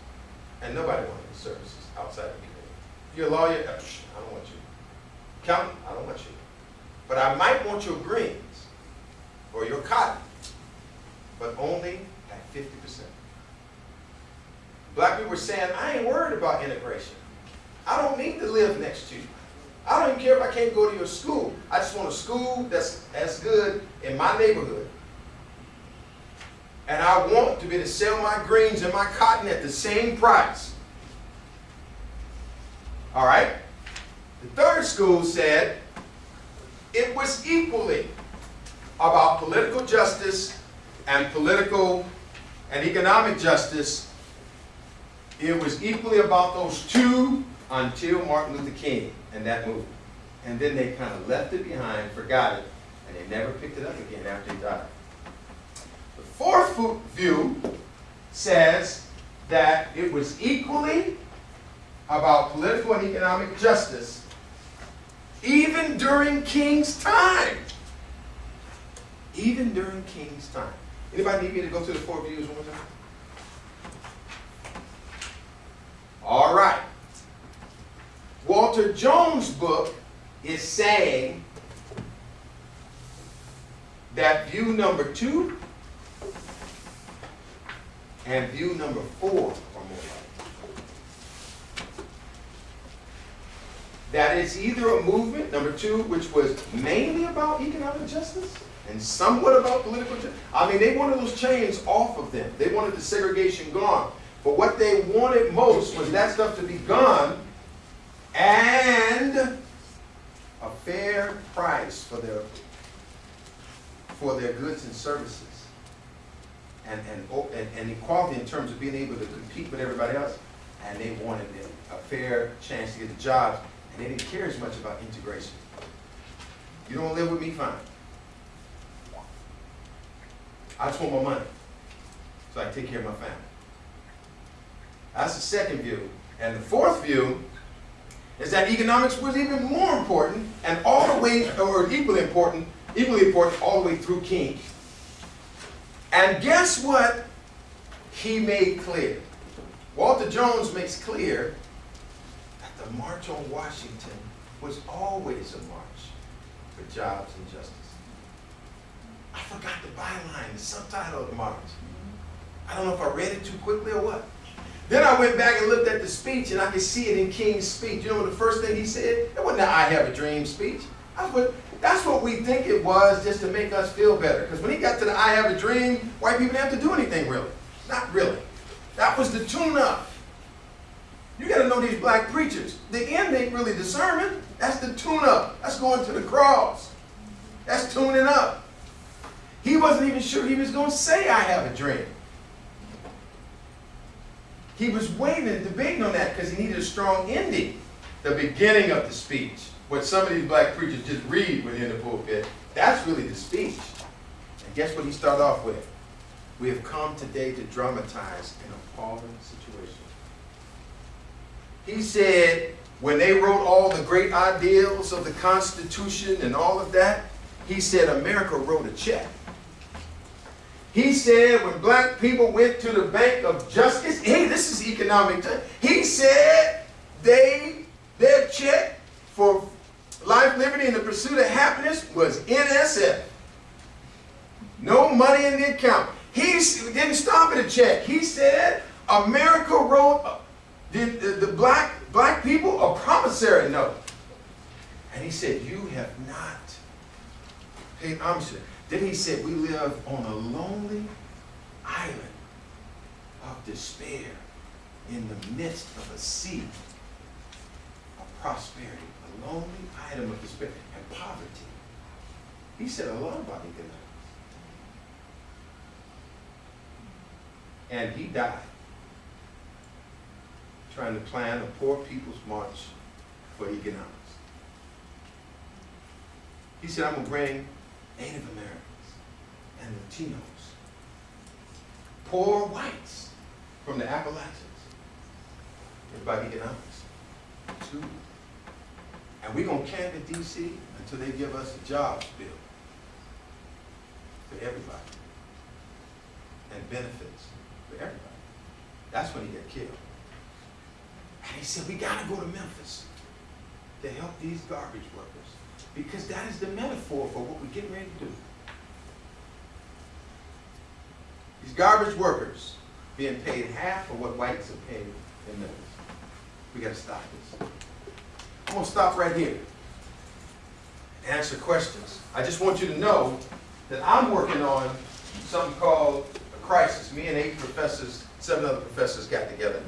And nobody wanted the services outside of the community. If you're a lawyer, uh, I don't want you. Accountant, I don't want you. But I might want your greens or your cotton, but only at 50%. Black people were saying, I ain't worried about integration. I don't need to live next to you. I don't even care if I can't go to your school. I just want a school that's as good in my neighborhood. And I want to be able to sell my greens and my cotton at the same price. All right? The third school said it was equally about political justice and political and economic justice. It was equally about those two until Martin Luther King and that movement. And then they kind of left it behind, forgot it, and they never picked it up again after he died. The fourth view says that it was equally about political and economic justice even during King's time. Even during King's time. Anybody need me to go through the four views one more time? All right. Walter Jones' book is saying that view number two and view number four are more likely. That it's either a movement, number two, which was mainly about economic justice and somewhat about political change. I mean, they wanted those chains off of them. They wanted the segregation gone. But what they wanted most was that stuff to be gone and a fair price for their for their goods and services. And, and, oh, and, and equality in terms of being able to compete with everybody else. And they wanted a fair chance to get the jobs. And they didn't care as much about integration. You don't live with me, fine. I just want my money. So I can take care of my family. That's the second view. And the fourth view is that economics was even more important and all the way, or equally important, equally important all the way through King. And guess what he made clear? Walter Jones makes clear that the March on Washington was always a march for jobs and justice. I forgot the byline, the subtitle of the march. I don't know if I read it too quickly or what. Then I went back and looked at the speech, and I could see it in King's speech. You know the first thing he said? It wasn't the I have a dream speech. That's what, that's what we think it was just to make us feel better. Because when he got to the I have a dream, white people didn't have to do anything really. Not really. That was the tune-up. You got to know these black preachers. The end ain't really the sermon. That's the tune-up. That's going to the cross. That's tuning up. He wasn't even sure he was going to say, I have a dream. He was waiting and debating on that because he needed a strong ending. The beginning of the speech, what some of these black preachers just read within the pulpit, that's really the speech. And guess what he started off with? We have come today to dramatize an appalling situation. He said, when they wrote all the great ideals of the Constitution and all of that, he said America wrote a check. He said when black people went to the Bank of Justice, hey, this is economic. He said they their check for life, liberty, and the pursuit of happiness was NSF. No money in the account. He didn't stop at a check. He said America wrote uh, the, the, the black black people a promissory note. And he said, you have not paid homage to it." Then he said, we live on a lonely island of despair in the midst of a sea of prosperity, a lonely item of despair and poverty. He said a lot about economics. And he died trying to plan a poor people's march for economics. He said, I'm going to bring Native Americans and Latinos, poor whites from the Appalachians, about economics, too. And we're going to camp in D.C. until they give us a jobs bill for everybody and benefits for everybody. That's when he got killed. And he said, we got to go to Memphis to help these garbage workers because that is the metaphor for what we're getting ready to do. These garbage workers being paid half of what whites are paid in Memphis. We got to stop this. I'm going to stop right here and answer questions. I just want you to know that I'm working on something called a crisis. Me and eight professors, seven other professors got together.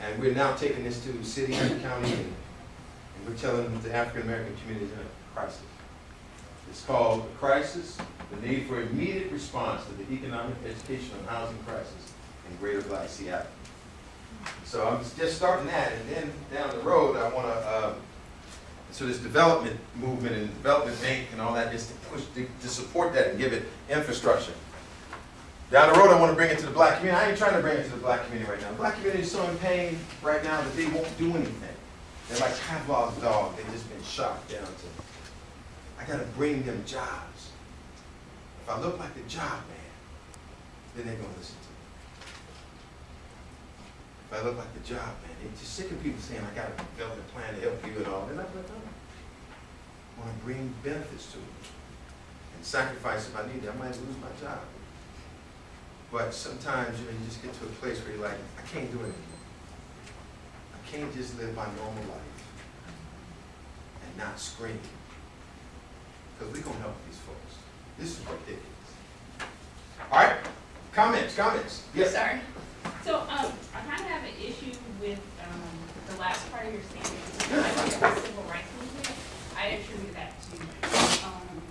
And we're now taking this to city and county, we're telling the African American community in a crisis. It's called the crisis, the need for immediate response to the economic, educational, and housing crisis in Greater Black Seattle. So I'm just starting that, and then down the road, I want to, uh, so this development movement and development bank and all that is to push, to, to support that and give it infrastructure. Down the road, I want to bring it to the black community. I ain't trying to bring it to the black community right now. The black community is so in pain right now that they won't do anything. They're like Pavlov's dog. They've just been shot down to. I got to bring them jobs. If I look like the job man, then they're going to listen to me. If I look like the job man, they're just sick of people saying, I got to build a plan to help you and all. They're not going to it. I want to bring benefits to them and sacrifice if I need to. I might lose my job. But sometimes, you know, you just get to a place where you're like, I can't do it anymore. Can't just live my normal life and not scream. Because we're gonna help these folks. This is ridiculous. All right, comments, comments? Yes.
Sorry. So, um, I kind of have an issue with, um, the last part of your statement. The civil rights movement, I attribute that to, um,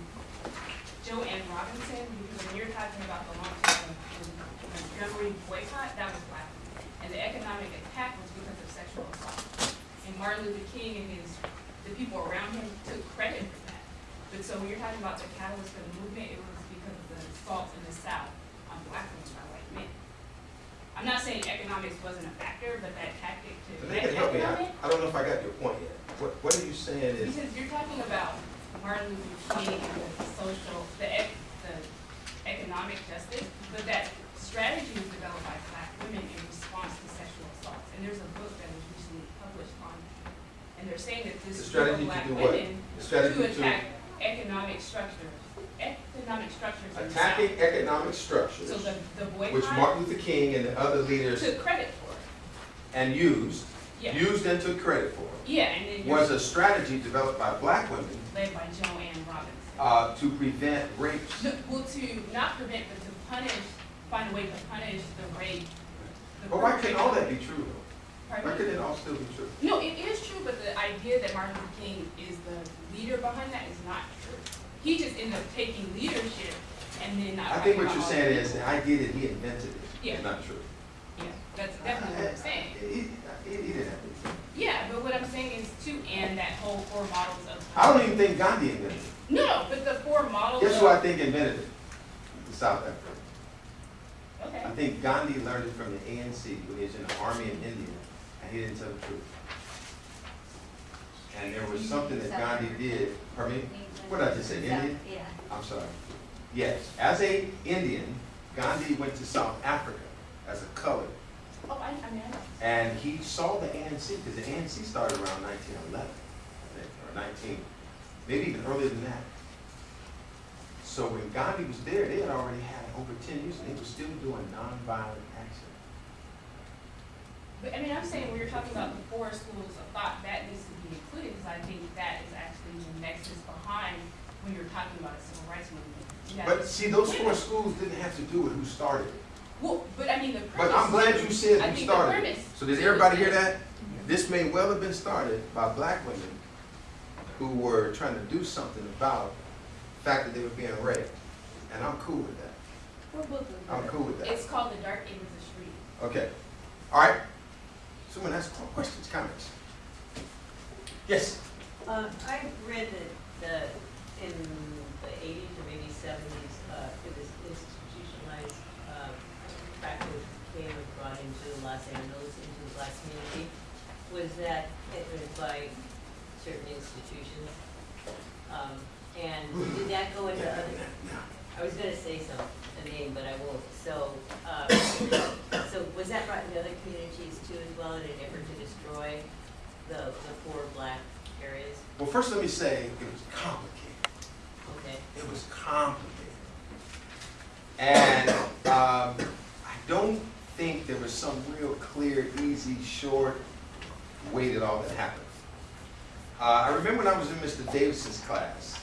Jo Ann Robinson, because when you're talking about the launch of the Montgomery boycott, that was black. And the economic attack was because of sexual assault. And Martin Luther King and his, the people around him took credit for that. But so when you're talking about the catalyst for the movement, it was because of the assault in the South on black women by white men. I'm not saying economics wasn't a factor, but that tactic to.
But they can help me. I, I don't know if I got your point yet. What, what are you saying is,
Because you're talking about Martin Luther King and the social, the ec, the economic justice, but that strategy was developed by black women in response to sexual assaults. And there's a book that was recently published on, it. And they're saying that this of
to
black
do what?
women
The strategy
to
to
attack economic structure, economic structures in the South.
attacking economic structures,
So the, the
which Martin Luther King and the other leaders
took credit for
and used,
Yeah,
used and took credit for,
yeah, and then
was a strategy developed by black women
led by Jo Ann Robinson.
uh, to prevent rapes.
No, Well, to not prevent, but to punish, find a way to punish the rape. the
But why can't all that be true though?
Pardon me?
couldn't it all still be true?
No, it is true, but the idea that Martin Luther King is the leader behind that is not true. He just ended up taking leadership and then not.
I think what you're saying is the idea that he invented it
Yeah.
is not true.
Yeah, that's definitely what I'm saying.
He, he- he didn't have to.
Yeah, but what I'm saying is to and that whole four models of.
I don't even think Gandhi invented it.
No, but the four models.
Guess who I think invented it? The South Africa.
Okay,
I think Gandhi learned it from the ANC when he was in the army in India, and he didn't tell the truth. And there was something that Gandhi did, pardon me? What did I just say, Indian?
Yeah.
I'm sorry. Yes, as a Indian, Gandhi went to South Africa as a colored,
oh, I, I mean, I know.
and he saw the ANC, because the ANC started around nineteen eleven, I think, or nineteen, maybe even earlier than that. So when Gandhi was there, they had already had over ten years, and they were still doing nonviolent.
But I mean, I'm saying when you're talking about the four schools of thought, that needs to be included, because I think that is actually the nexus behind when you're talking about a civil rights movement.
But see, those four schools didn't have to do with who started.
Well, but I mean, the premise.
But I'm glad you said
I
who started So did everybody hear that? This may well have been started by black women who were trying to do something about the fact that they were being raped. And I'm cool with that. I'm cool with that.
It's called the Dark End of the Street.
Okay. All right. Someone has questions, comments? Yes.
Uh, I read that, in the eighties or maybe seventies, uh, it was institutionalized, uh, practice came and brought into Los Angeles, into the black community. Was that, it was by certain institutions? Um, and did that go into other, I was gonna say some, a name, but I won't, so, uh, so was that brought into other communities too as well in an effort to destroy the, the poor black areas?
Well, first let me say, it was complicated.
Okay.
It was complicated. And um, I don't think there was some real clear, easy, short way that all that happened. Uh, I remember when I was in Mr. Davis's class,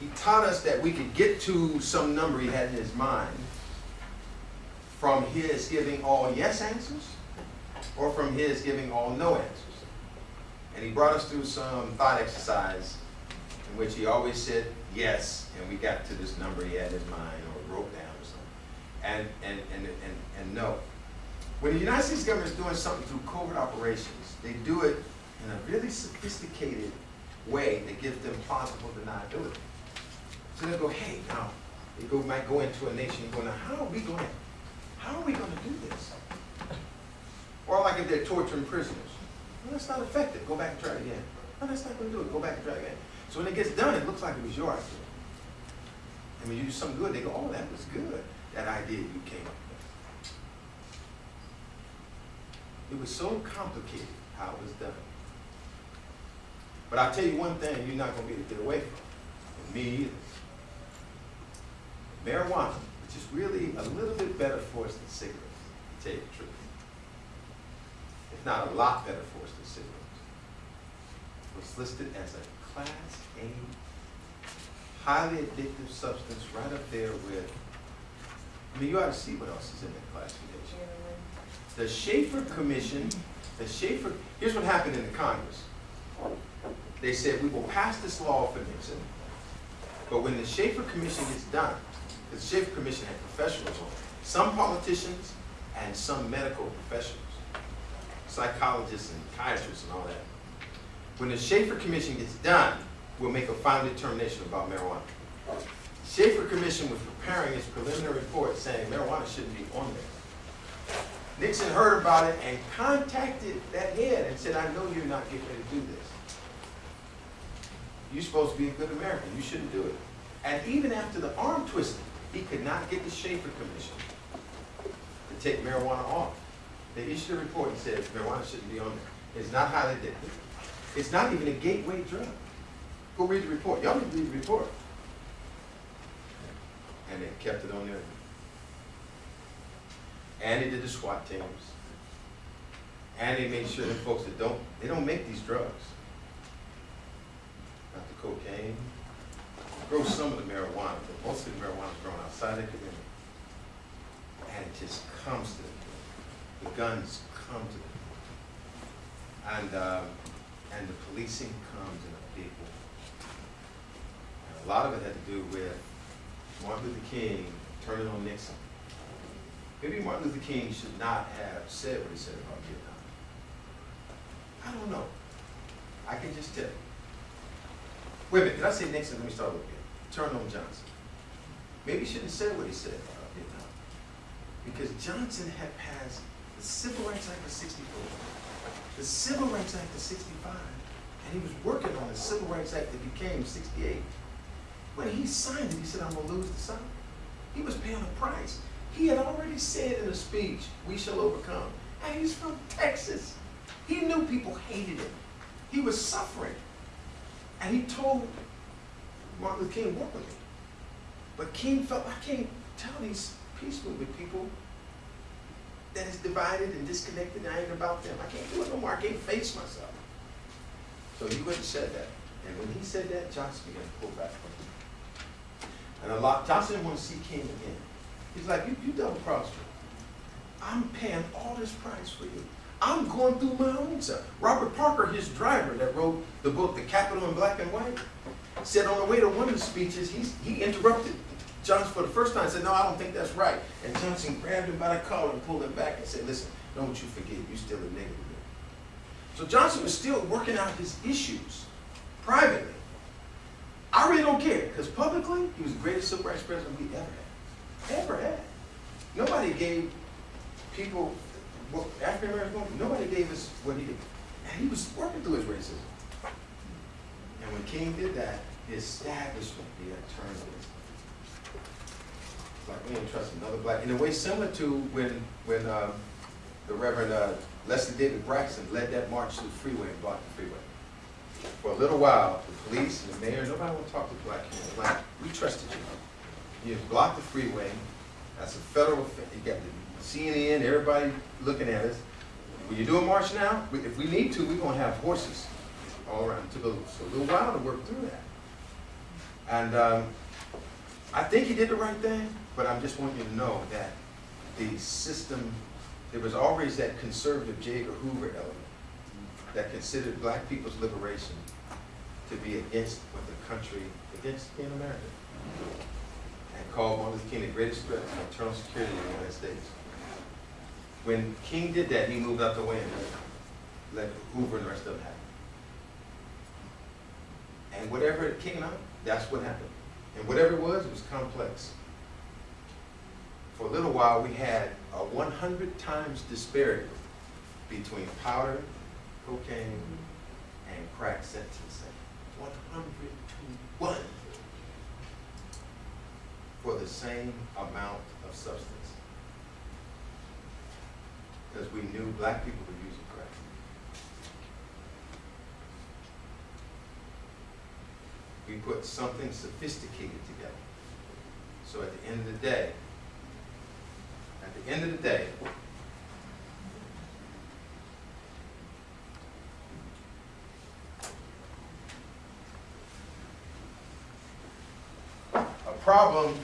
he taught us that we could get to some number he had in his mind from his giving all yes answers or from his giving all no answers. And he brought us through some thought exercise in which he always said yes, and we got to this number he had in mind or wrote down or something, and, and, and, and, and no. When the United States government is doing something through covert operations, they do it in a really sophisticated way that gives them plausible deniability. So they go, hey, now, they go, might go into a nation and go, now, how are we going, how are we going to do this? Or like if they're torturing prisoners. Well, that's not effective. Go back and try it again. No, that's not going to do it. Go back and try again. So when it gets done, it looks like it was your idea. And when you do something good, they go, oh, that was good. That idea you came up with. It was so complicated how it was done. But I'll tell you one thing you're not going to be able to get away from. And me either. Marijuana, is really a little bit better for us than cigarettes, to tell you the truth if not a lot better for us than cigarettes, It was listed as a Class A, highly addictive substance right up there with, I mean, you ought to see what else is in that classification. The Shafer Commission, the Shafer, here's what happened in the Congress. They said, we will pass this law for Nixon, but when the Shafer Commission gets done, the Shafer Commission had professionals on it, some politicians and some medical professionals psychologists and psychiatrists and all that. When the Shafer Commission gets done, we'll make a final determination about marijuana. Shafer Commission was preparing its preliminary report saying marijuana shouldn't be on there. Nixon heard about it and contacted that head and said, I know you're not getting ready to do this. You're supposed to be a good American. You shouldn't do it. And even after the arm twisting, He could not get the Shafer Commission to take marijuana off. They issued a report and said marijuana shouldn't be on there. It's not highly addictive. It's not even a gateway drug. Go read the report. Y'all need to read the report. And they kept it on there. And they did the SWAT teams. And they made sure that folks that don't, they don't make these drugs. Not the cocaine. Grow some of the marijuana, but most of the marijuana is grown outside the community. And it just comes to them. The guns come to them. And, um, and the policing comes in a big way. And a lot of it had to do with Martin Luther King turning on Nixon. Maybe Martin Luther King should not have said what he said about Vietnam. I don't know. I can just tell you. Wait a minute, did I say Nixon? Let me start with. Turn on Johnson. Maybe he shouldn't have said what he said uh, about Vietnam. Because Johnson had passed the Civil Rights Act of sixty-four, the Civil Rights Act of sixty-five, and he was working on the Civil Rights Act that became sixty-eight. When he signed it, he said, I'm gonna lose the South. He was paying a price. He had already said in a speech, we shall overcome. And he's from Texas. He knew people hated him. He was suffering. And he told Martin Luther King, work with me. But King felt, I can't tell these peace movement people that is divided and disconnected, and I ain't about them. I can't do it no more. I can't face myself. So he went and said that. And when he said that, Johnson began to pull back from him. And a lot, Johnson didn't want to see King again. He's like, you, you double crossed me. I'm paying all this price for you. I'm going through my own stuff. Robert Parker, his driver that wrote the book, The Capital in Black and White, said on the way to one of the speeches, he's, he interrupted Johnson for the first time said, no, I don't think that's right. And Johnson grabbed him by the collar and pulled him back and said, listen, don't you forget, you're still a nigga to me. So Johnson was still working out his issues privately. I really don't care, because publicly, he was the greatest civil rights president we ever had. Ever had. Nobody gave people, African Americans, nobody gave us what he did. And he was working through his racism. And when King did that, the establishment the to against. It's like we ain't trust another black, in a way similar to when, when, um, the Reverend, uh, Leslie David Braxton led that march to the freeway and blocked the freeway. For a little while, the police and the mayor, nobody would talk to black people, like, we trusted you. You blocked the freeway, that's a federal, offense. you got the CNN, everybody looking at us. When you do a march now, if we need to, we're gonna have horses all around, it took a, little while to work through that. And, um, I think he did the right thing, but I'm just wanting you to know that the system, there was always that conservative J. Edgar Hoover element that considered black people's liberation to be against what the country, against being American. And called Martin Luther King the greatest threat to internal security in the United States. When King did that, he moved out the way and let, Hoover and the rest of them it. And whatever it came out, that's what happened. And whatever it was, it was complex. For a little while, we had a one hundred times disparity between powder, cocaine, and crack sentencing. One hundred to one for the same amount of substance. Because we knew black people were using crack. We put something sophisticated together. So at the end of the day, at the end of the day, a problem,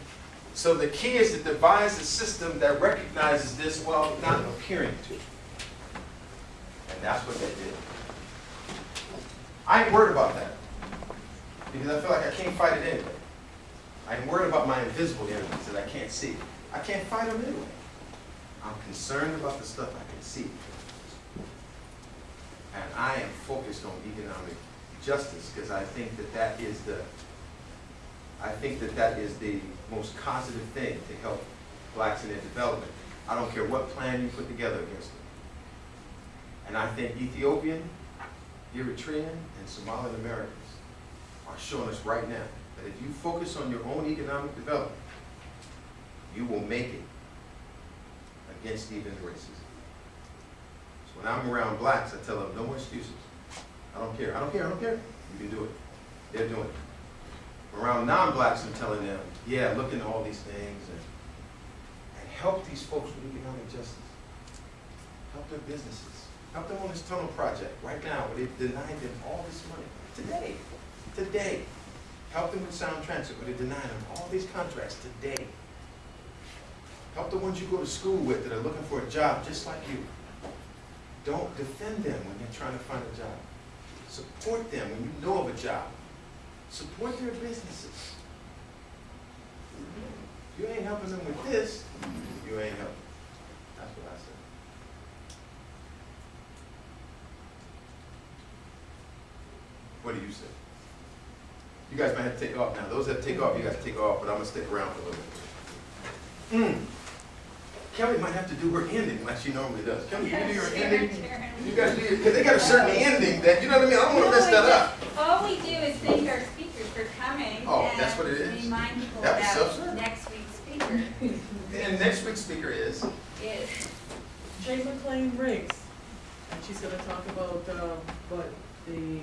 so the key is to devise a system that recognizes this while not appearing to. And that's what they did. I ain't worried about that. Because I feel like I can't fight it anyway. I'm worried about my invisible enemies that I can't see. I can't fight them anyway. I'm concerned about the stuff I can see. And I am focused on economic justice because I think that that is the, I think that that is the most positive thing to help blacks in their development. I don't care what plan you put together against them. And I think Ethiopian, Eritrean, and Somalian Americans are showing us right now that if you focus on your own economic development, you will make it against even racism. So when I'm around blacks, I tell them, no more excuses. I don't care, I don't care, I don't care. You can do it. They're doing it. Around non-blacks, I'm telling them, yeah, look into all these things and, and help these folks with economic justice. Help their businesses. Help them on this tunnel project right now, where they've denied them all this money. Today, today. Help them with Sound Transit, where they deny them all these contracts today. Help the ones you go to school with that are looking for a job just like you. Don't defend them when they're trying to find a job. Support them when you know of a job. Support their businesses. You ain't helping them with this, you ain't helping. That's what I said. What do you say? You guys might have to take off now. Those that take off, you guys take off, but I'm gonna stick around for a little bit. Hmm. Kelly might have to do her ending like she normally does. Kelly, you do your ending. You guys do your, because they got a certain ending that, you know what I mean? I don't wanna mess that up.
All we do is thank our speakers for coming.
Oh, that's what it is.
and
is?
Remind people
That was
about
self-serve.
next week's speaker
And next week's speaker is,
is,
Jay McLean Riggs, and she's gonna talk about, um, what, the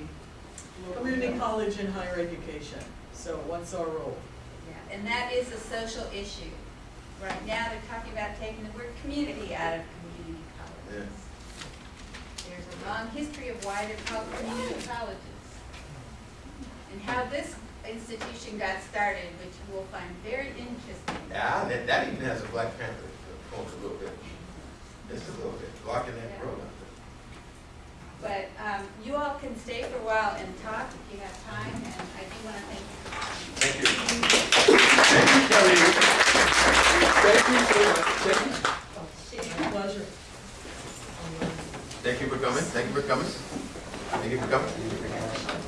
community college and higher education. So what's our role?
yeah, and that is a social issue. Right now, they're talking about taking the word community out of community colleges. Yeah. There's a long history of why they're called community colleges. And how this institution got started, which you will find very interesting.
yeah, that, that even has a Black Panther funk a little bit. Just a little bit, blocking that road out
But um, you all can stay for a while and talk if you have time, and I do want to thank you for coming.
there. Thank you. Thank you, Kelly. Thank you so much. Thank you.
My pleasure.
Thank you for coming, thank you for coming. Thank you for coming.